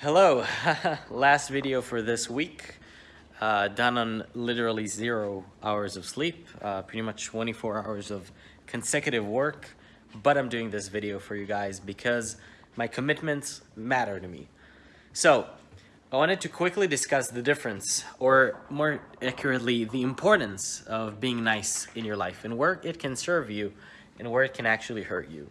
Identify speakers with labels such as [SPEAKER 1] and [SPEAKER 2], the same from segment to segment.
[SPEAKER 1] Hello, last video for this week, uh, done on literally zero hours of sleep, uh, pretty much 24 hours of consecutive work, but I'm doing this video for you guys because my commitments matter to me. So, I wanted to quickly discuss the difference, or more accurately, the importance of being nice in your life and where it can serve you and where it can actually hurt you.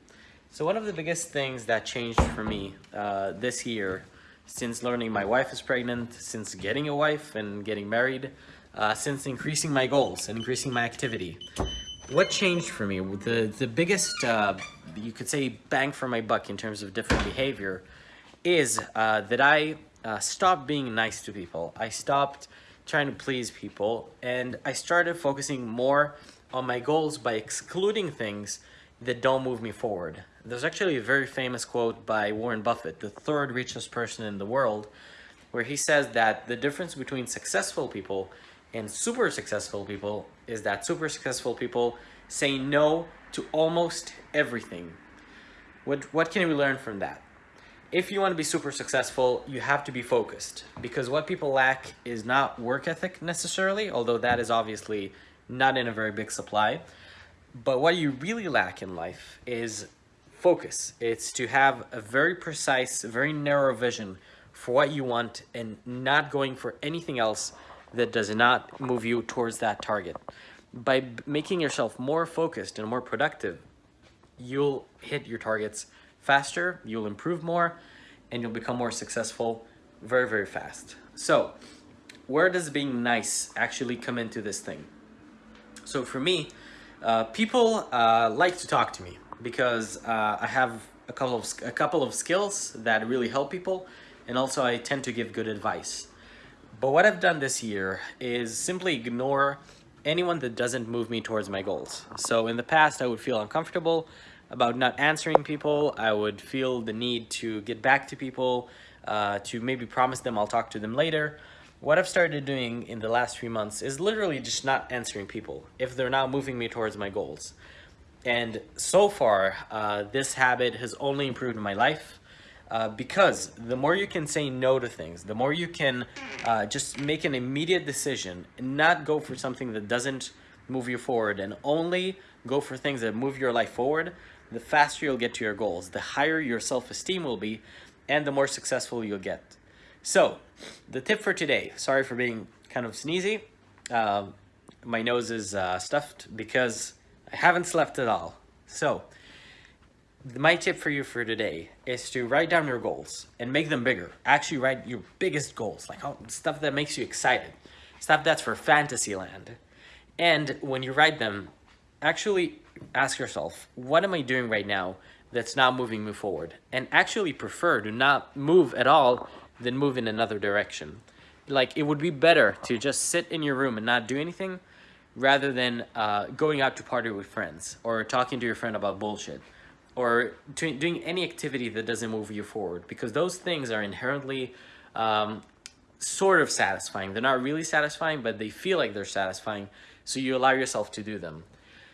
[SPEAKER 1] So one of the biggest things that changed for me uh, this year, since learning my wife is pregnant, since getting a wife and getting married, uh, since increasing my goals and increasing my activity, what changed for me? The, the biggest, uh, you could say, bang for my buck in terms of different behavior is uh, that I uh, stopped being nice to people. I stopped trying to please people and I started focusing more on my goals by excluding things that don't move me forward. There's actually a very famous quote by Warren Buffett, the third richest person in the world, where he says that the difference between successful people and super successful people is that super successful people say no to almost everything. What, what can we learn from that? If you want to be super successful, you have to be focused because what people lack is not work ethic necessarily, although that is obviously not in a very big supply. But what you really lack in life is focus. It's to have a very precise, very narrow vision for what you want and not going for anything else that does not move you towards that target. By making yourself more focused and more productive, you'll hit your targets faster, you'll improve more, and you'll become more successful very, very fast. So where does being nice actually come into this thing? So for me, uh, people uh, like to talk to me because uh, I have a couple of a couple of skills that really help people, and also I tend to give good advice. But what I've done this year is simply ignore anyone that doesn't move me towards my goals. So in the past, I would feel uncomfortable about not answering people. I would feel the need to get back to people, uh, to maybe promise them I'll talk to them later. What I've started doing in the last few months is literally just not answering people if they're not moving me towards my goals. And so far, uh, this habit has only improved my life uh, because the more you can say no to things, the more you can uh, just make an immediate decision and not go for something that doesn't move you forward and only go for things that move your life forward, the faster you'll get to your goals, the higher your self-esteem will be, and the more successful you'll get. So, the tip for today, sorry for being kind of sneezy, um, my nose is uh, stuffed because I haven't slept at all. So, my tip for you for today is to write down your goals and make them bigger. Actually write your biggest goals, like oh, stuff that makes you excited, stuff that's for fantasy land. And when you write them, actually ask yourself, what am I doing right now that's not moving me forward? And actually prefer to not move at all then move in another direction. Like it would be better to just sit in your room and not do anything rather than uh, going out to party with friends or talking to your friend about bullshit or doing any activity that doesn't move you forward because those things are inherently um, sort of satisfying. They're not really satisfying, but they feel like they're satisfying. So you allow yourself to do them.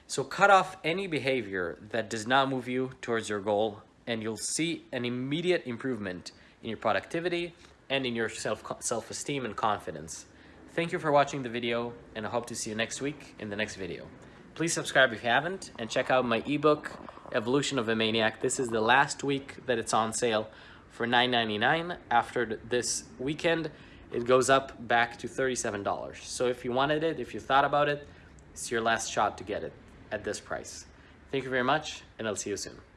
[SPEAKER 1] So cut off any behavior that does not move you towards your goal and you'll see an immediate improvement in your productivity, and in your self self-esteem and confidence. Thank you for watching the video, and I hope to see you next week in the next video. Please subscribe if you haven't, and check out my ebook, Evolution of a Maniac. This is the last week that it's on sale for $9.99. After this weekend, it goes up back to $37. So if you wanted it, if you thought about it, it's your last shot to get it at this price. Thank you very much, and I'll see you soon.